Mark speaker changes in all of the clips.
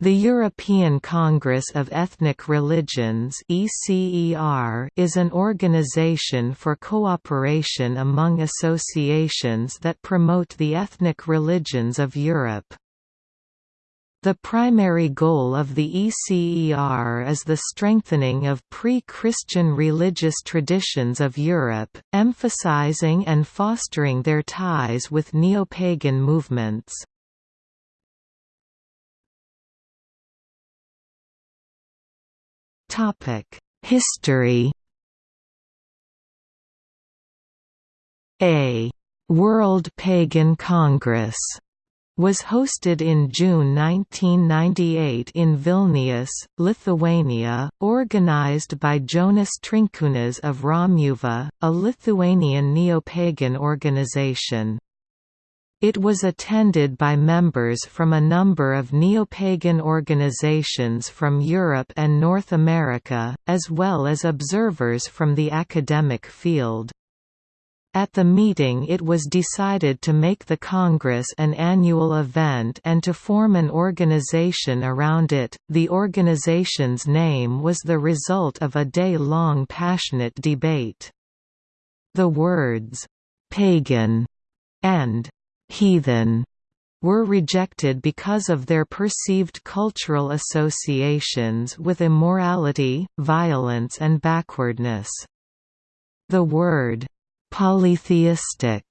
Speaker 1: The European Congress of Ethnic Religions is an organization for cooperation among associations that promote the ethnic religions of Europe. The primary goal of the ECER is the strengthening of pre-Christian religious traditions of Europe, emphasizing and fostering their ties with neo-pagan movements. History A World Pagan Congress was hosted in June 1998 in Vilnius, Lithuania, organized by Jonas Trinkūnas of Romuva, a Lithuanian neo-pagan organization. It was attended by members from a number of neo-pagan organizations from Europe and North America, as well as observers from the academic field. At the meeting it was decided to make the Congress an annual event and to form an organization around it. The organization's name was the result of a day-long passionate debate. The words, "'pagan' and heathen were rejected because of their perceived cultural associations with immorality, violence and backwardness. The word, polytheistic,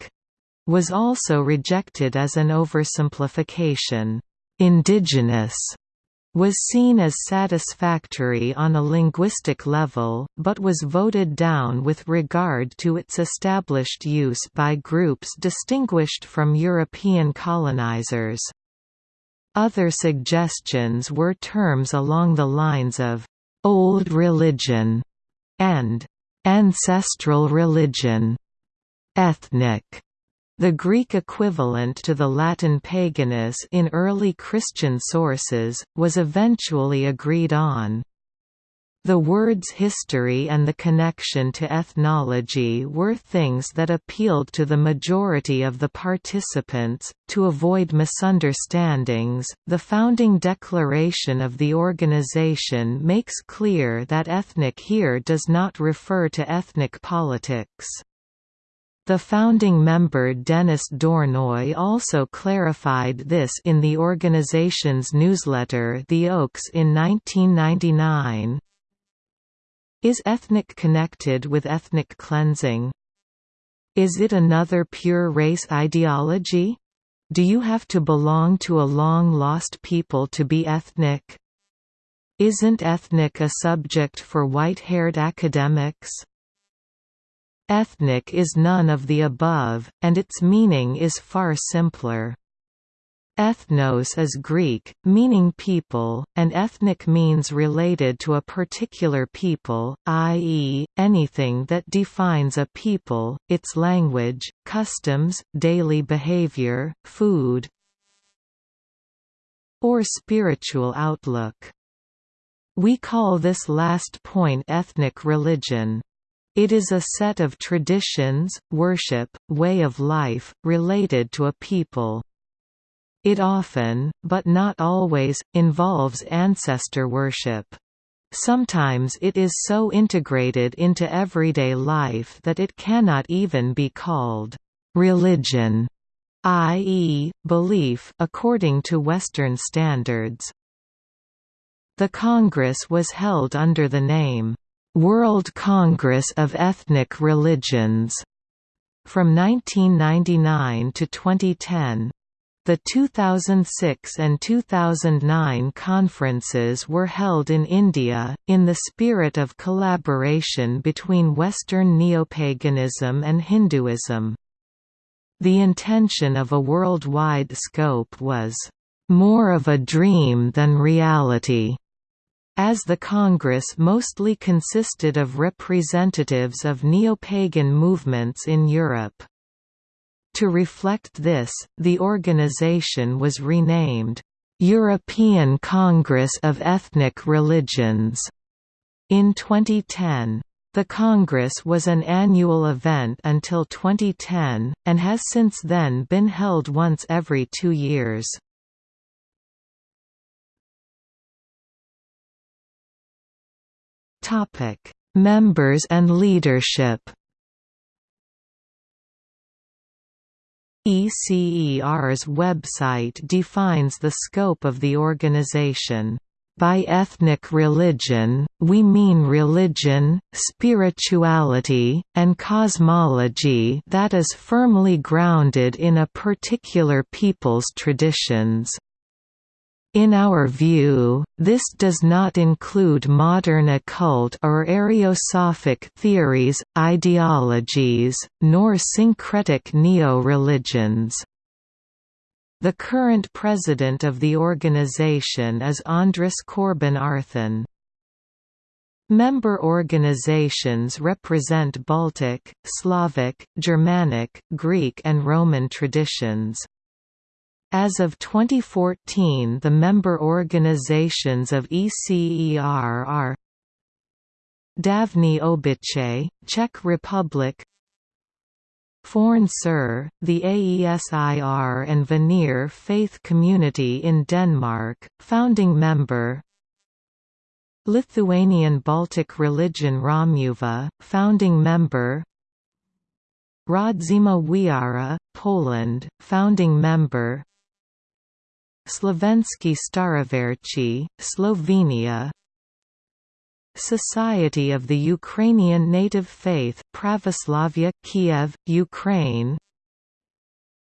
Speaker 1: was also rejected as an oversimplification. Indigenous was seen as satisfactory on a linguistic level, but was voted down with regard to its established use by groups distinguished from European colonizers. Other suggestions were terms along the lines of «old religion» and «ancestral religion», «ethnic» The Greek equivalent to the Latin paganus in early Christian sources, was eventually agreed on. The words history and the connection to ethnology were things that appealed to the majority of the participants. To avoid misunderstandings, the founding declaration of the organization makes clear that ethnic here does not refer to ethnic politics. The founding member Denis Dornoy also clarified this in the organization's newsletter The Oaks in 1999. Is ethnic connected with ethnic cleansing? Is it another pure race ideology? Do you have to belong to a long-lost people to be ethnic? Isn't ethnic a subject for white-haired academics? Ethnic is none of the above, and its meaning is far simpler. Ethnos is Greek, meaning people, and ethnic means related to a particular people, i.e., anything that defines a people, its language, customs, daily behavior, food, or spiritual outlook. We call this last point ethnic religion. It is a set of traditions, worship, way of life, related to a people. It often, but not always, involves ancestor worship. Sometimes it is so integrated into everyday life that it cannot even be called religion, i.e., belief according to Western standards. The Congress was held under the name World Congress of Ethnic Religions from 1999 to 2010. The 2006 and 2009 conferences were held in India, in the spirit of collaboration between Western neopaganism and Hinduism. The intention of a worldwide scope was, "...more of a dream than reality." As the Congress mostly consisted of representatives of neo-pagan movements in Europe. To reflect this, the organization was renamed, "'European Congress of Ethnic Religions' in 2010. The Congress was an annual event until 2010, and has since then been held once every two years. Members and leadership ECER's website defines the scope of the organization. By ethnic religion, we mean religion, spirituality, and cosmology that is firmly grounded in a particular people's traditions. In our view, this does not include modern occult or Ariosophic theories, ideologies, nor syncretic neo-religions. The current president of the organization is Andras Corban Arthen. Member organizations represent Baltic, Slavic, Germanic, Greek and Roman traditions. As of 2014 the member organizations of ECER are Davní obyčej, Czech Republic Forn Siðr, the AESIR and Vanir Faith Community in Denmark, founding member Lithuanian Baltic Religion Romuva, founding member Rodzima Wiara, Poland, founding member Slovenský Staroverchi, Slovenia. Society of the Ukrainian Native Faith Pravoslavia, Kiev, Ukraine.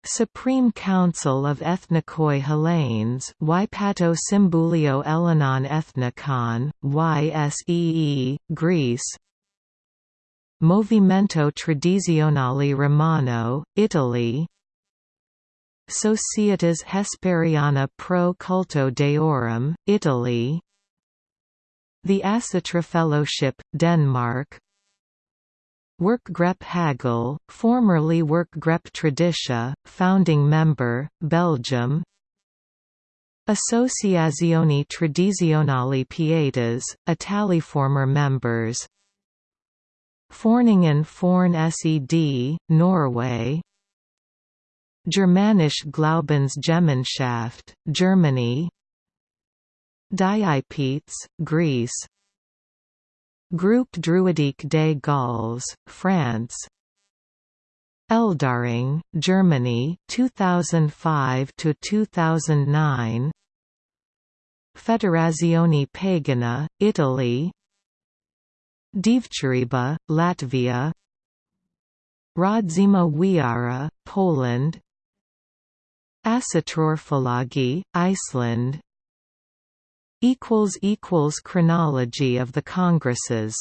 Speaker 1: Supreme Council of Ethnikoi Hellenes Ypato Symvoulio Ellinon Ethnikon, YSEE, Greece. Movimento Tradizionale Romano, Italy Societas Hesperiana pro culto deorum, Italy. The Asatru Fellowship, Denmark. Werkgroep Hagal, formerly Werkgroep Traditie, founding member, Belgium. Associazioni Tradizionali Pietas, Italy former members. Foreningen Forn Sed, Norway Germanisch Glaubensgemeinschaft, Germany. Diapetes, Greece. Groupe Druidique des Gauls, France. Eldaring, Germany 2005 to 2009 Federazione Pagana, Italy. Dievturība, Latvia. Rodzima Wiara, Poland Ásatrúarfélagið, Iceland Chronology of the congresses